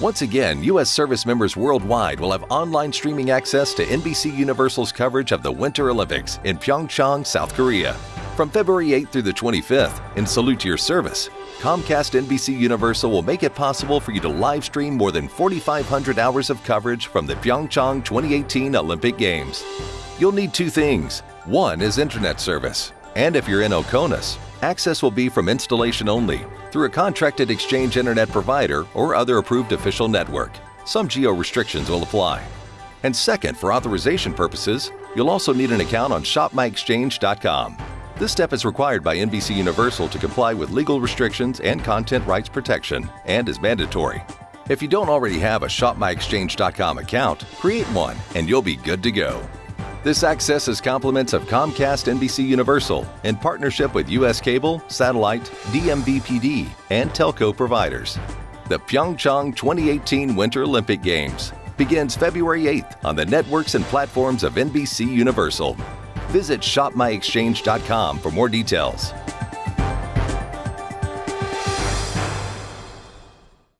Once again, U.S. service members worldwide will have online streaming access to NBC Universal's coverage of the Winter Olympics in Pyeongchang, South Korea. From February 8th through the 25th, in salute to your service, Comcast NBC Universal will make it possible for you to live stream more than 4,500 hours of coverage from the Pyeongchang 2018 Olympic Games. You'll need two things. One is internet service, and if you're in Oconus, access will be from installation only through a contracted exchange internet provider or other approved official network. Some geo restrictions will apply. And second, for authorization purposes, you'll also need an account on shopmyexchange.com. This step is required by NBC Universal to comply with legal restrictions and content rights protection and is mandatory. If you don't already have a shopmyexchange.com account, create one and you'll be good to go. This access is compliments of Comcast NBC Universal in partnership with US Cable, Satellite, vMVPD, and telco providers. The Pyeongchang 2018 Winter Olympic Games begins February 8th on the networks and platforms of NBC Universal. Visit shopmyexchange.com for more details.